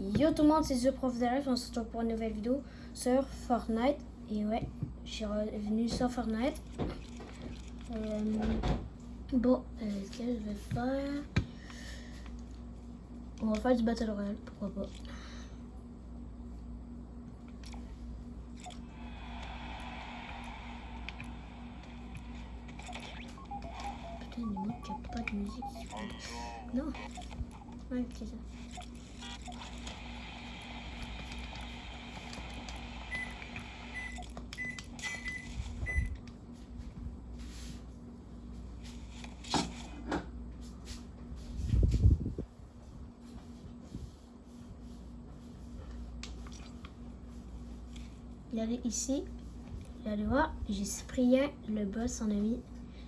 Yo tout le monde, c'est The Prof. On se retrouve pour une nouvelle vidéo sur Fortnite. Et ouais, je suis revenu sur Fortnite. Euh, bon, euh, ce que je vais faire. On va faire du Battle Royale, pourquoi pas. Putain, il manque pas de musique. Non. Ouais, c'est ça. Ici, vous allez voir, j'ai Cyprien, le boss, en ami.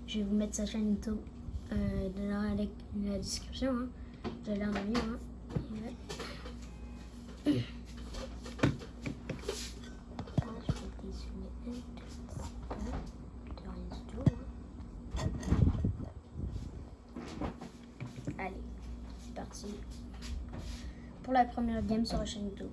Je vais vous mettre sa chaîne YouTube euh, dans la, description. Hein. Vous allez en ami. Hein. Allez, c'est parti. Pour la première game sur la chaîne YouTube.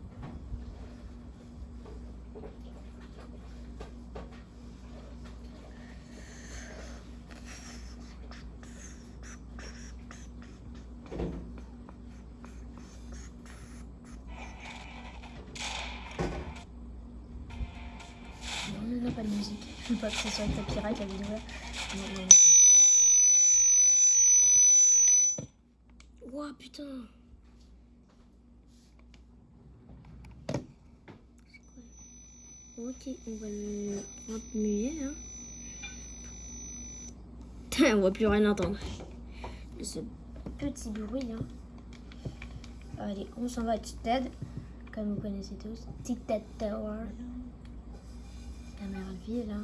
Putain. Ok, on va le continuer hein. on va plus rien entendre. Ce petit bruit hein. Allez, on s'en va à Ted, comme vous connaissez tous. Ted Tower. La meilleure ville là.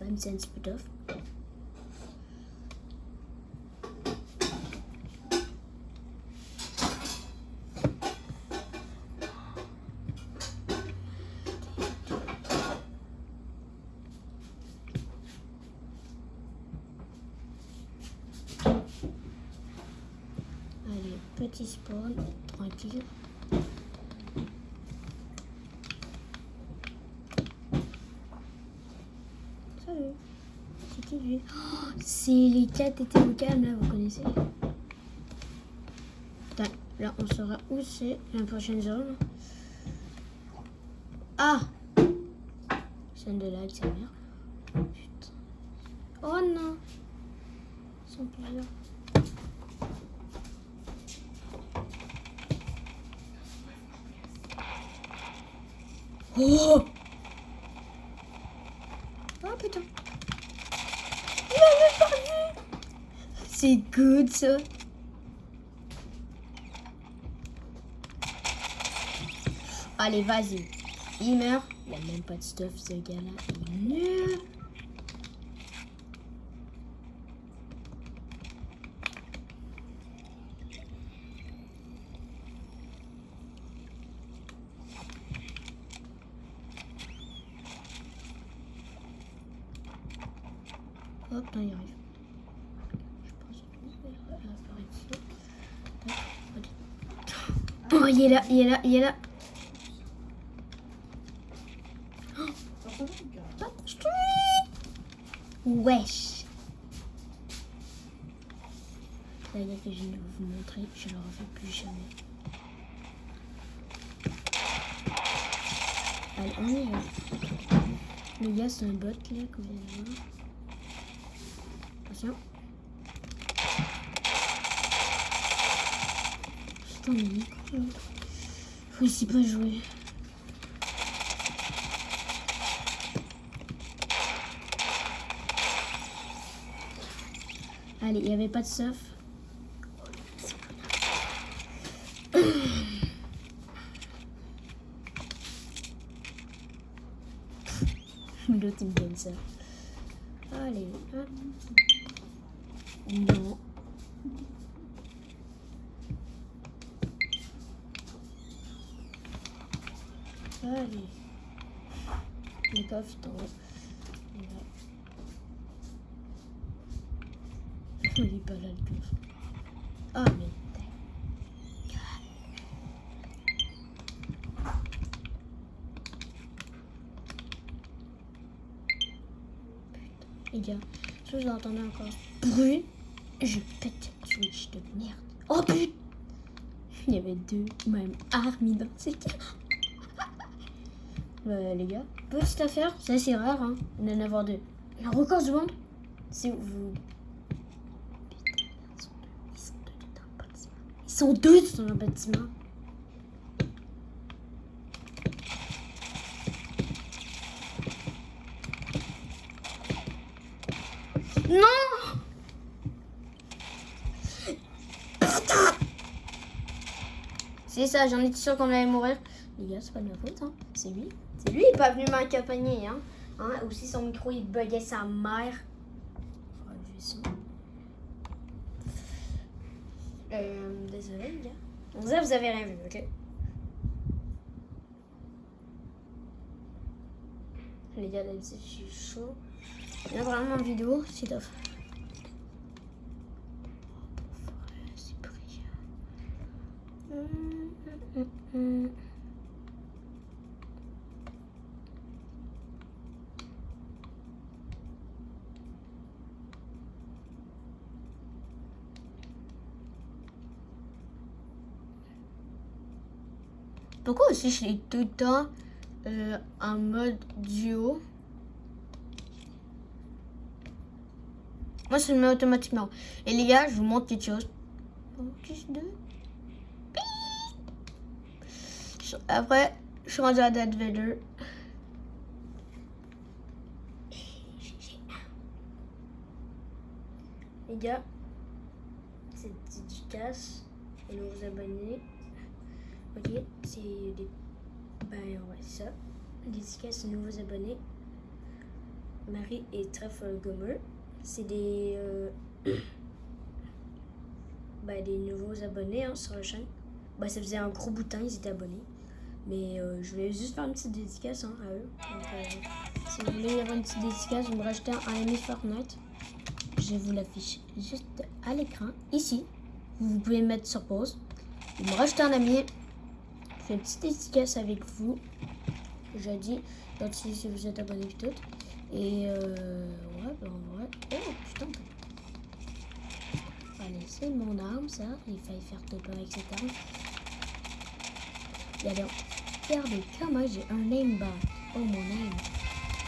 Même si c'est un petit peu tough. Allez, petit spawn, tranquille. C'est C'est les 4 étés au là, vous connaissez là on saura où c'est la prochaine zone. Ah Scène de lag, sa mère. Putain. Oh non Ils sont plusieurs. Oh putain Il m'avait pas vu C'est good ça. Allez vas-y. Il meurt. Il a même pas de stuff ce gars là Il nul. Hop, là, il arrive. Je pense qu'il va apparaître ici. Oh, il est là, il est là, il est là. Oh. Wesh. La gars que je viens de vous montrer, je ne le refais plus jamais. Allez, on y va. Le gars, c'est un bot là vient de voir. Attention. Putain, mais Nico, faut ici pas jouer. Allez, il n'y avait pas de surf. L'autre, il me donne ça. Allez, hop. pas, putain. Il est pas là le coffre. Ah mais. Les gars, je vous entendais encore bruit. Je pète cette switch de merde. Oh putain Il y avait deux, même armées dans ces cas. Euh, les gars, petite affaire, c'est assez rare, hein, d'en avoir deux. Le record du monde, c'est vous. Ils sont deux dans le bâtiment. Non C'est ça, j'en étais sûr qu'on allait mourir. Les gars, c'est pas de ma faute, hein. C'est lui. C'est lui, il est pas venu m'accompagner, hein. hein. Ou si son micro, il buguait sa mère. Son. Euh, désolé, les gars. On dirait vous avez rien vu, ok? Les gars, là, je suis chaud. Il y a vraiment une vidéo, c'est top. C'est brillant. Hum, Pourquoi aussi je l'ai tout le temps euh, en mode duo? Moi, ça le met automatiquement. Et les gars, je vous montre quelque chose. Après, je suis rendu à Dead Vader. Les gars, c'est dédicace aux nouveaux abonnés. Ok, c'est des. Ben ouais, ça. Dédicace aux nouveaux abonnés. Marie et Trèfle Gomer c'est des, euh, bah, des nouveaux abonnés hein, sur la chaîne. Bah, ça faisait un gros bout de temps, ils étaient abonnés. Mais euh, je voulais juste faire une petite dédicace hein, à eux. Euh, si vous voulez avoir une petite dédicace, vous me rachetez un ami Fortnite. Je vous l'affiche juste à l'écran, ici. Vous pouvez mettre sur pause. Vous me rachetez un ami. Une petite dédicace avec vous. J'ai dit, si vous êtes abonné et tout. Et euh, ouais, ben ouais. Oh putain. Allez, c'est mon arme ça. Il fallait faire top avec cette arme. Et alors, regardez comment j'ai un bar. Oh mon name.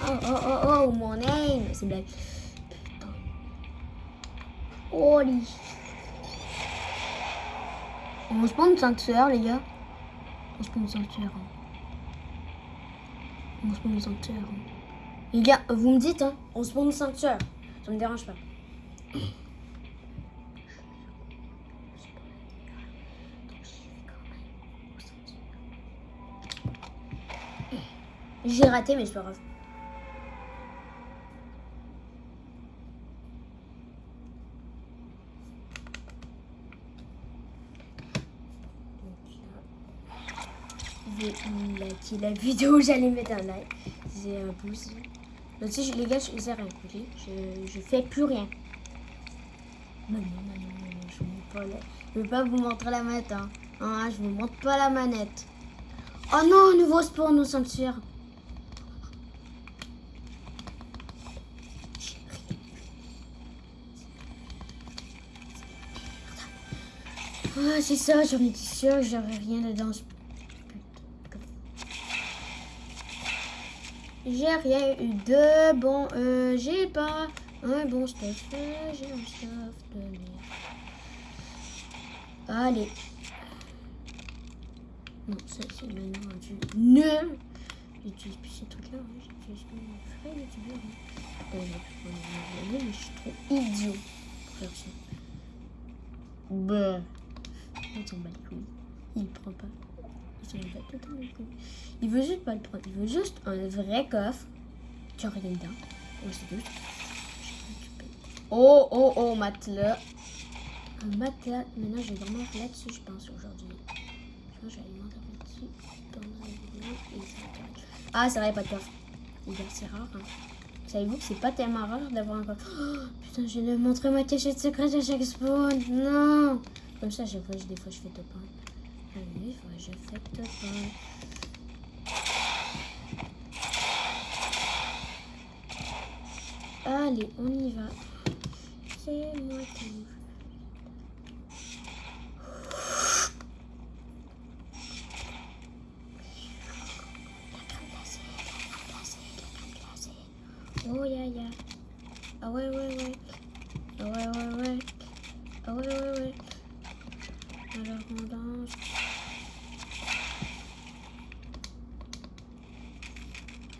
Oh oh oh oh mon name. C'est blague. Putain. Holy. On se prend une sanctuaire les gars. On se prend une sanctuaire. On se prend une sanctuaire. Les gars, vous me dites, hein, on se prend une sanctuaire. Ça me dérange pas. J'ai raté, mais c'est pas grave. J'ai la vidéo, j'allais mettre un like. C'est un pouce les gars, je faisais rien, je, je fais plus rien. Non, non, non, non, je ne veux pas vous montrer la manette, hein. Ah, je vous montre pas la manette. Oh non, nouveau spawn au sanctuaire. Ah, c'est ça, j'en étais sûre, j'aurais rien dedans. J'ai rien eu de bon. Euh, j'ai pas un bon stuff. J'ai un stuff de merde. Allez. Non, ça c'est maintenant du nul. J'utilise plus ces trucs-là. Hein. J'utilise plus mon frère youtubeur. Euh, je suis trop idiot pour ça. Bah. On s'en. Il prend pas. Il veut juste pas le prendre. Il veut juste un vrai coffre. Tu as rien dedans. Oh, c'est Oh, oh, oh, matelas. Un matelas. Maintenant, je vais vraiment là-dessus, je pense, aujourd'hui. Je pense que là-dessus pendant la vidéo. Ah, c'est vrai, pas de coffre. C'est rare. Hein. Savez-vous que c'est pas tellement rare d'avoir un coffre? Oh, Putain, je vais montrer ma cachette secrète à chaque spawn. Non Comme ça, chaque fois, des fois, je fais top 1. Allez, je fais pas. Allez, on y va. C'est moi qui Alors on danse.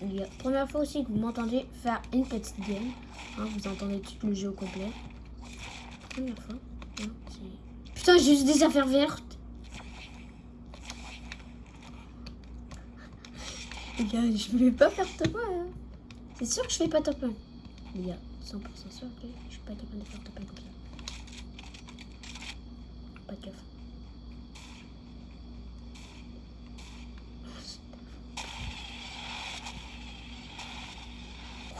Il y a première fois aussi que vous m'entendez faire une petite game. Hein, vous entendez tout le jeu au complet. Première fois. Putain, j'ai juste des affaires vertes. Les gars, je voulais pas faire top 1. Hein. C'est sûr que je fais pas top 1. Les gars, 100% sûr que je suis pas de faire top 1 comme ça. Pas de gaffe.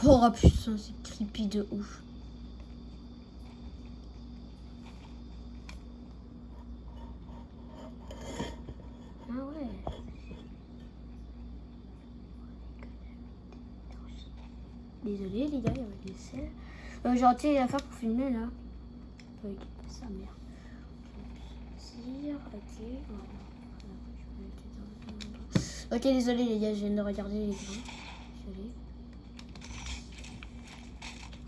Oh putain, c'est creepy de ouf. Ah ouais. Désolé les gars, il y avait des selles. Euh, J'ai raté la fin pour filmer là. Avec sa mère. Ok. Ok, désolé les gars, je viens de regarder les grains. Désolé.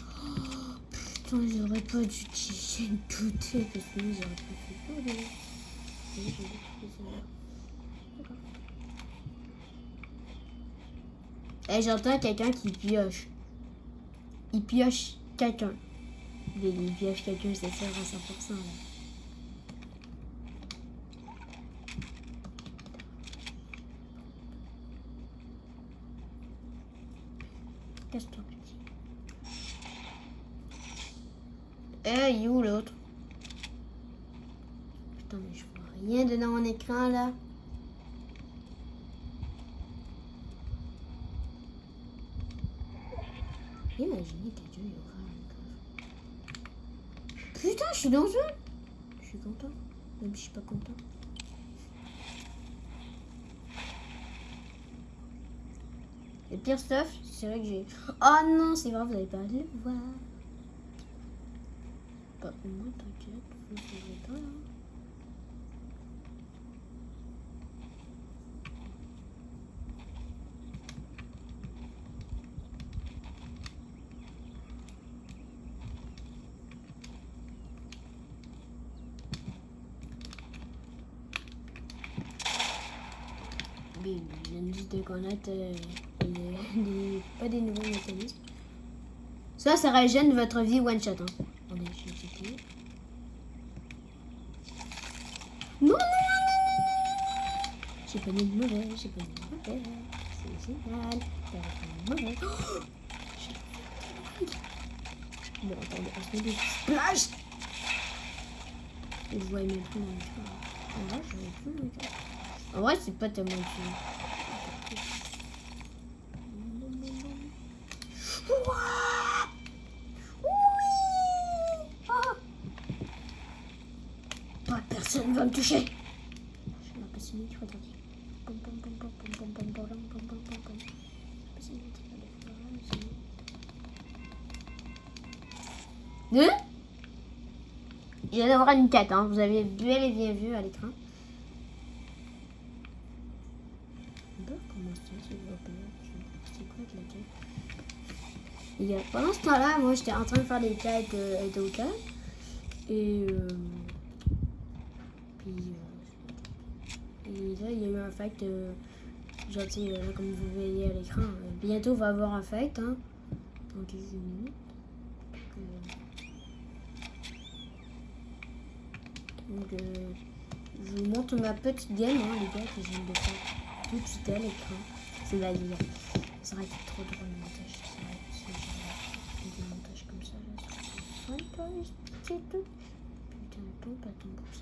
Oh, putain, j'aurais pas dû utiliser une toute parce que j'aurais pas fait tout. ça. D'accord. Eh, j'entends quelqu'un qui pioche. Il pioche quelqu'un. Il pioche quelqu'un, c'est sûr à 100%. Là. Casse-toi, petit. Eh, il est où l'autre? Putain, mais je vois rien dedans mon écran là. Imaginez quelqu'un il aura un. Putain, je suis dans un. Je suis content. Même si je suis pas content. Le pire stuff, c'est vrai que j'ai. Oh non, c'est vrai, vous n'allez pas le voir. Bah, au moins, t'inquiète, vous ne pas. viens juste de connaître euh, les- des- pas des nouveaux mécanismes. Ça, ça régène votre vie one shot. Hein. Attendez, je vais checker. Non, non, non, non, non, non. J'ai pas mis de mauvais, j'ai pas mis de mauvais. C'est génial. J'ai pas mis de mauvais. Oh Bon, attendez, on se met des splash. Je vois même plus mon écran. En vrai, je vois plus. En vrai, c'est pas tellement utile. touché. Hein Il va y avoir une 4, hein. vous avez bel et bien vu à l'écran. Pendant ce temps-là, moi j'étais en train de faire des cas avec. Euh, et hein. euh, puis, euh, et là, il y a eu un fact. Euh, tu sais, là, comme vous voyez à l'écran, euh, bientôt on va avoir un fact. Hein, dans quelques minutes. Donc, euh, euh, je vous montre ma petite game, hein, les gars, que je viens de faire tout de suite à l'écran. C'est la vie. Ça aurait été trop drôle le montage. Été si j'avais fait des montages comme ça. Là, c'est tout. Putain, ton patron pour ça.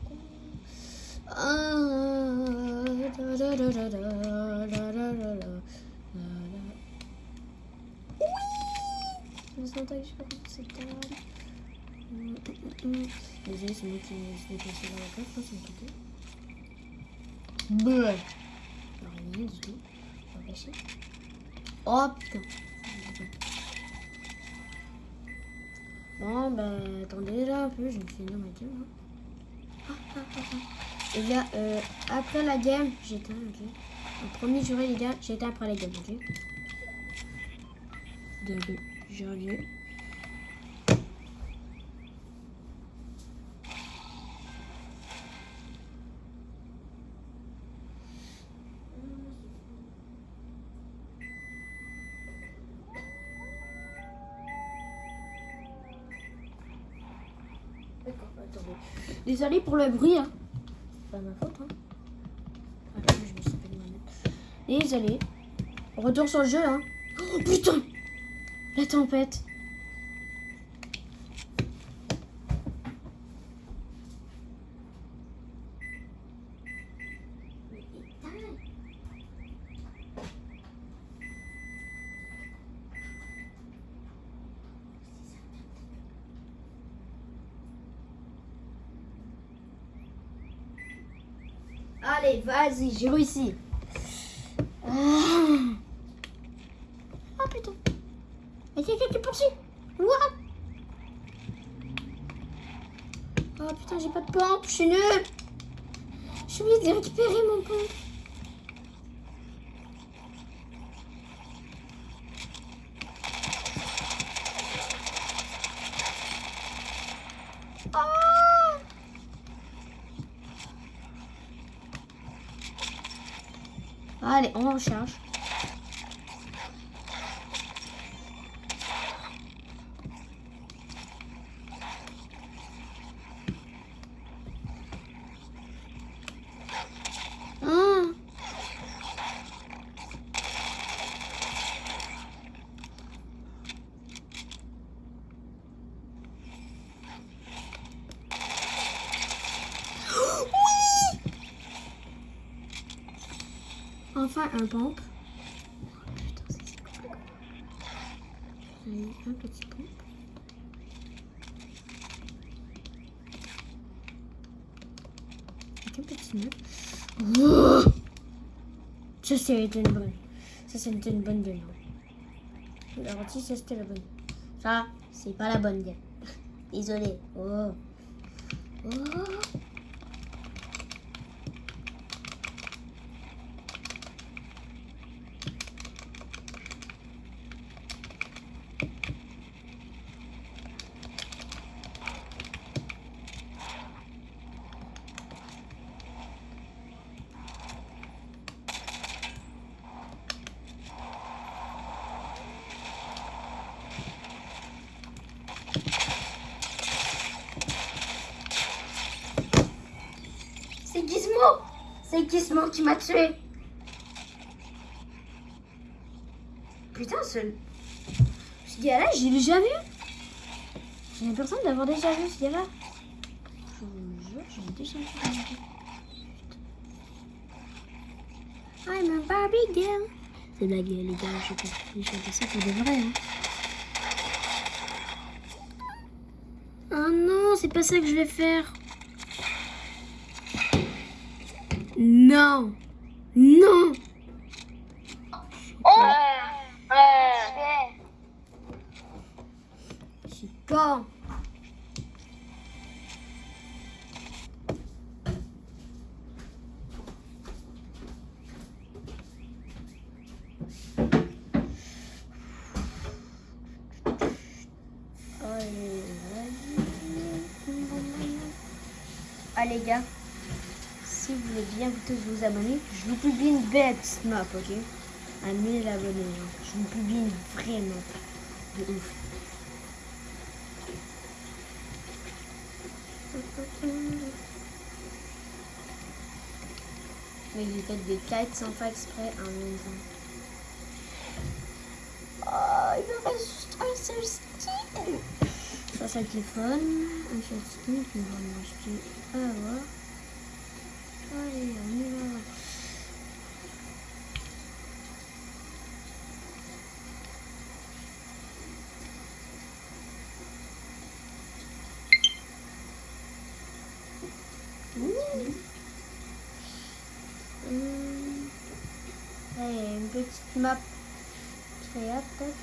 Oh putain Bon, bah attendez là un peu, je me suis énormément. Ah, ah. Et là, euh, après la game, j'éteins, ok. En premier jour, les gars, j'éteins après la game, ok. De janvier. Désolé pour le bruit. Hein. C'est pas ma faute. Hein. Ah, je me suis fait de Désolé. Retour sur le jeu. Hein. Oh putain La tempête. Allez, vas-y, j'ai réussi. Ah. Oh putain. Il y a quelqu'un qui poursuit. What? Oh putain, j'ai pas de pompe, je suis nulle. J'ai oublié de récupérer mon pompe. on en charge. Enfin un pompe. Un petit pompe. Avec un petit. Oh ça, c'est une bonne. Ça, c'est une bonne game. Alors, si ça, c'était la bonne. Ça, c'est pas la bonne game. Désolé. Oh. Oh. Gizmo qui m'a tué. Putain, ce... Ce gars-là, j'ai déjà vu. J'ai l'impression d'avoir déjà vu ce gars-là. Je vous jure, j'ai déjà vu. I'm a Barbie girl. C'est blague, les gars, je vais chanter ça pour de vrai. Hein. Oh non, c'est pas ça que je vais faire. Non. Non. Oh. Je suis con. Vous abonner, je vous publie une bête map, ok? À 1000 abonnés, je vous publie une vraie map. De ouf. Mais j'ai fait des kites sans faire exprès en même temps. il me reste juste un seul stick. Ça, c'est le téléphone. Un seul stick. On va m'acheter. Ah, ouais. Allez, on y va. Hum. Allez, une petite map créa peut-être.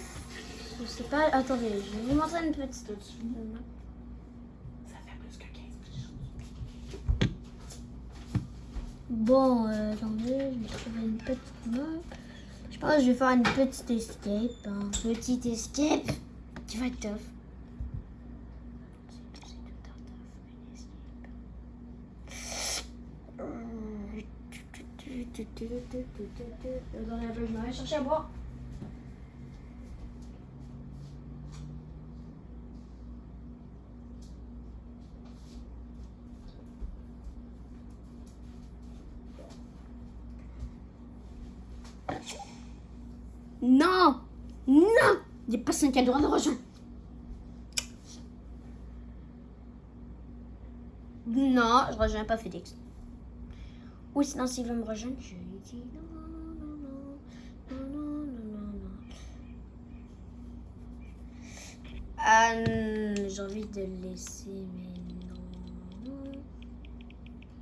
Je sais pas. Attendez, je vais vous montrer une petite. Ça fait plus que 15 Bon, euh, attendez, je vais trouver une petite map. Je pense que je vais faire une petite escape. Un petit escape qui va être tough. C'est tout, c'est tout un tough, une escape. Attendez un peu, je vais chercher à boire. Non Non Il n'y a personne qui a le droit de rejoindre. Non, je rejoins pas Félix. Oui, sinon s'il veut me rejoindre, je lui dis non, non, non, non, non, non, non, j'ai envie de le laisser, mais non.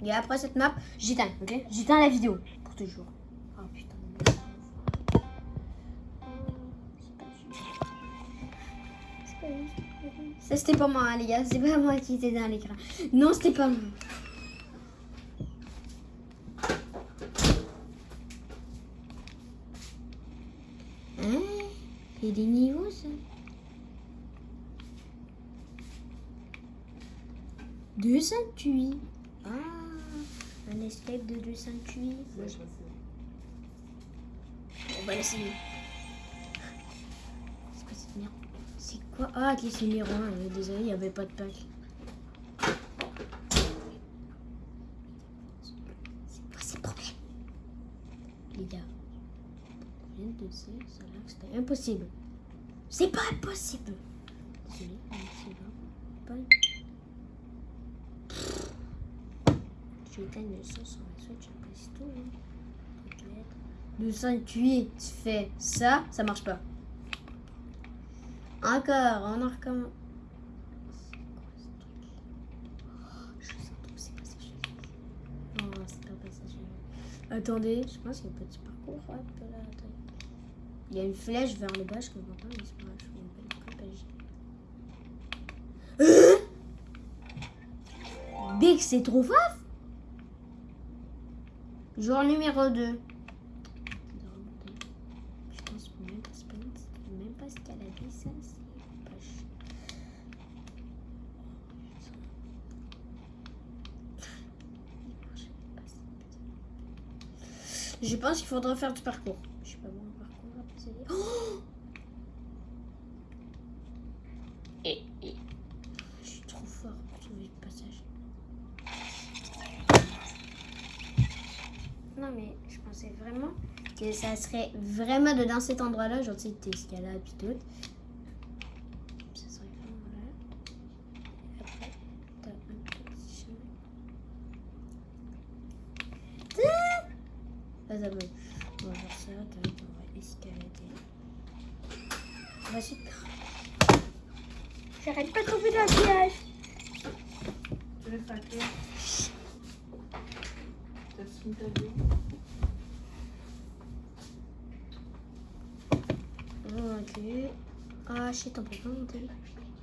Et après cette map, j'éteins, ok? J'éteins la vidéo pour toujours. Oh putain. Ça c'était pas moi les gars, c'est pas moi qui était dans l'écran. Non c'était pas moi. Hein Il y a des niveaux ça. 208. Ah, un escape de 208. On va essayer. C'est quoi cette merde? C'est quoi? Ah, ok, c'est numéro 1. Désolé, il n'y avait pas de pack. C'est quoi ces problèmes Les gars, je viens de dire, ça a l'air que c'était impossible. C'est pas pas- Je éteindre le son sur la Switch, tout. Hein. T'inquiète. 208, tu fais ça, ça marche pas. Encore, on en recommence. Sens. Attendez, je pense qu'il y a un petit parcours. Hop là. Il y a une flèche vers le bas, je comprends pas, mais c'est pas grave, vais me passager. Hein Big, c'est trop faf Jour numéro 2. Je pense pas, même pas a Je pense qu'il faudra faire du parcours. Je sais pas bon Oh et, et- Je suis trop fort pour trouver le passage. Non mais je pensais vraiment que ça serait vraiment dans cet endroit-là, genre tu sais, tes escalades puis tout. Ça serait vraiment là. Après, t'as un petit chemin. Ah, ça va. On va faire ça, tac, on va escalader. Voici. J'arrête pas de tomber dans le piège. Tu veux faire quoi? T'as-tu mis ta vie? Ok. Ah shit, on peut pas monter.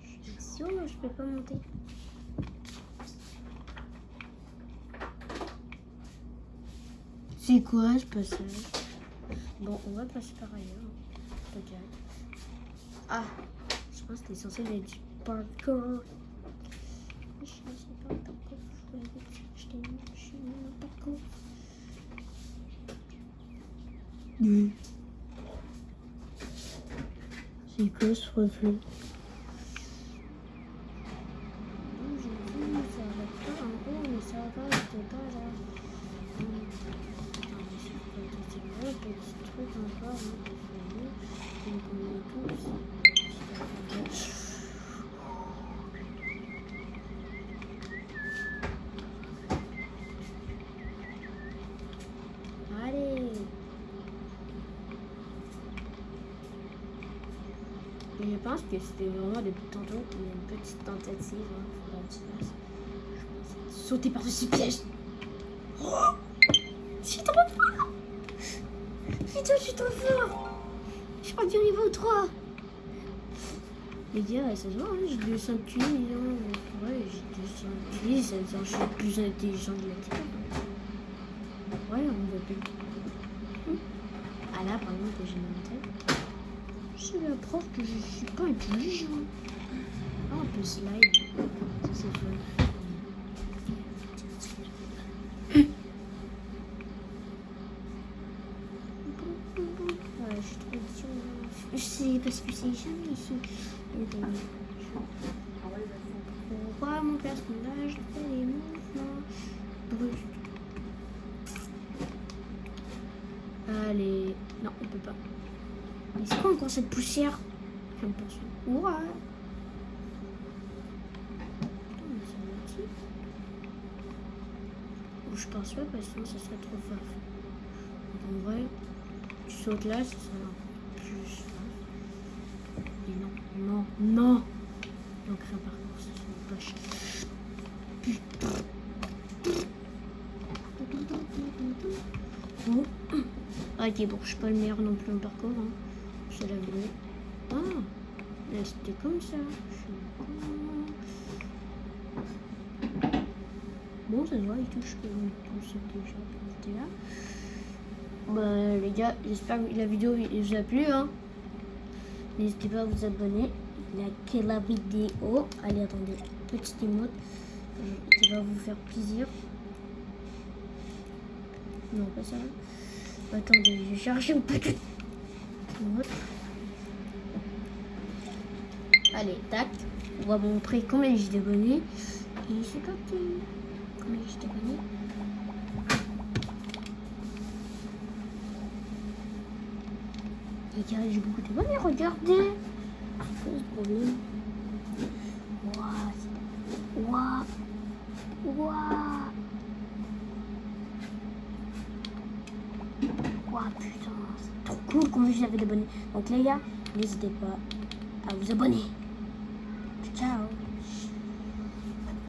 Je suis sûre, je C'est quoi ce passage Bon, on va passer par ailleurs. Peut-être. Ah, je pense que t'es censé être du parkour. Je sais pas parkour. Je vais aller chercher mon chemin de parcours. Oui. C'est quoi ce reflet J'ai vu, ça va pas en haut, mais ça va, c'était pas là. Hum. Attends, mais c'est quoi tout C'est vrai, petit truc encore. Hein, Donc on est tous. Allez. Je pense que c'était vraiment depuis tantôt une petite tentative. Hein, que. Je sauter par-dessus piège. Oh suis trop fort je suis trop fort Je crois du niveau 3 Les gars, ça se voit, hein, j'ai 200 kills, hein. ouais, j'ai 200 kills, ça veut dire que je suis plus intelligent de la Terre. Ouais, on voit plus. Ah là, par exemple, j'ai tête. C'est la preuve que je suis pas intelligent. Ah, on peut slide. Ça, c'est fun. Je suis trop dur. Je sais parce que c'est jamais ici. Pourquoi mon personnage fait des mouvements brusques Allez. Non, on peut pas. Mais c'est quoi encore cette poussière? Je pense. Ouais. Putain, mais je pense pas parce que sinon ça serait trop. Donc, en vrai, tu sautes là, ça sera plus. Et non, non, non Donc un parcours, ça serait pas cher. Bon. Ok, bon, je suis pas le meilleur non plus en parcours. Hein. C'est la vidéo. Ah, là c'était comme ça. Je. Bon, ça se il touche que j'étais là. Bah, les gars, j'espère que la vidéo vous a plu. Hein. N'hésitez pas à vous abonner, liker la vidéo. Allez, attendez, petite émote qui va vous faire plaisir. Non, pas ça. Attendez, je vais chercher une petite. Allez, tac. On va montrer combien j'ai d'abonnés. Et c'est parti. Combien j'ai d'abonnés Les gars, j'ai beaucoup d'abonnés, regardez. C'est problème Waouh. Waouh. Waouh. Waouh, putain. Cool combien j'avais d'abonnés. Donc les gars, n'hésitez pas à vous abonner.